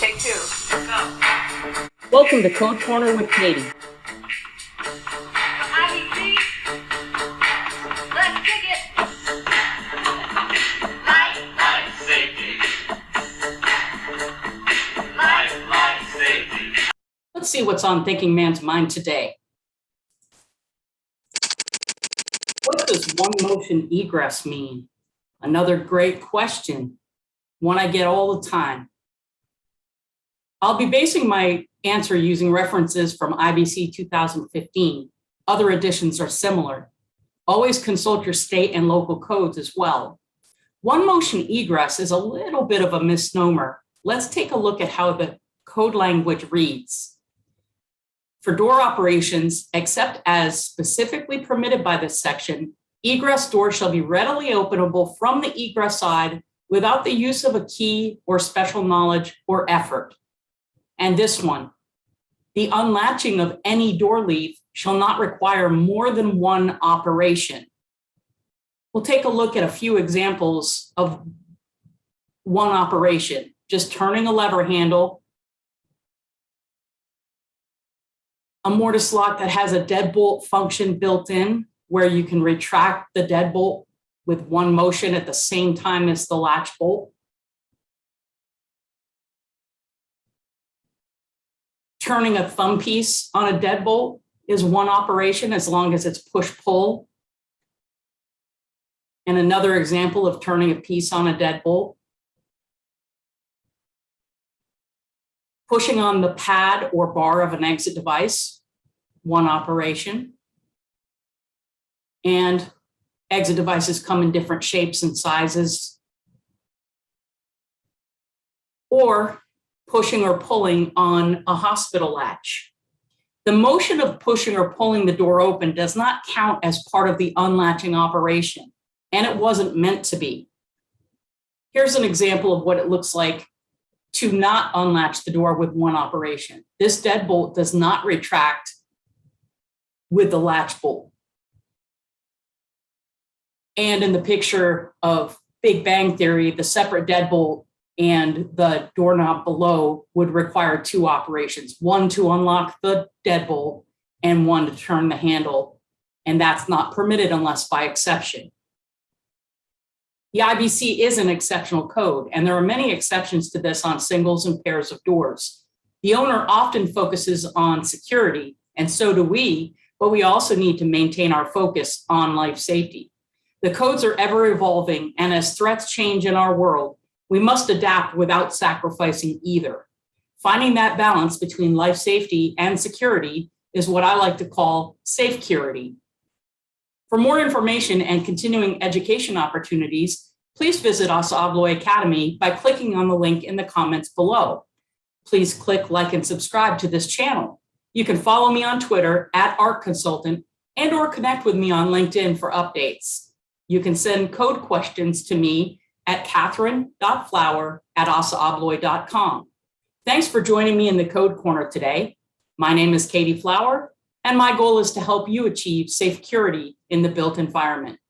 Take two. Go. Welcome to Code Corner with Katie. IBC. Let's kick it. Life, Life safety. life, Life safety. Let's see what's on Thinking Man's mind today. What does one motion egress mean? Another great question, one I get all the time. I'll be basing my answer using references from IBC 2015. Other editions are similar. Always consult your state and local codes as well. One motion egress is a little bit of a misnomer. Let's take a look at how the code language reads. For door operations, except as specifically permitted by this section, egress doors shall be readily openable from the egress side without the use of a key or special knowledge or effort. And this one, the unlatching of any door leaf shall not require more than one operation. We'll take a look at a few examples of one operation, just turning a lever handle, a mortise lock that has a deadbolt function built in where you can retract the deadbolt with one motion at the same time as the latch bolt. Turning a thumb piece on a deadbolt is one operation as long as it's push-pull. And another example of turning a piece on a deadbolt. Pushing on the pad or bar of an exit device, one operation. And exit devices come in different shapes and sizes. Or pushing or pulling on a hospital latch. The motion of pushing or pulling the door open does not count as part of the unlatching operation, and it wasn't meant to be. Here's an example of what it looks like to not unlatch the door with one operation. This deadbolt does not retract with the latch bolt. And in the picture of Big Bang Theory, the separate deadbolt and the doorknob below would require two operations, one to unlock the deadbolt and one to turn the handle. And that's not permitted unless by exception. The IBC is an exceptional code, and there are many exceptions to this on singles and pairs of doors. The owner often focuses on security, and so do we, but we also need to maintain our focus on life safety. The codes are ever evolving, and as threats change in our world, we must adapt without sacrificing either. Finding that balance between life safety and security is what I like to call safe security. For more information and continuing education opportunities, please visit Assa Abloy Academy by clicking on the link in the comments below. Please click like and subscribe to this channel. You can follow me on Twitter at Art Consultant and or connect with me on LinkedIn for updates. You can send code questions to me at catherine.flower at assaabloy.com. Thanks for joining me in the Code Corner today. My name is Katie Flower, and my goal is to help you achieve safe security in the built environment.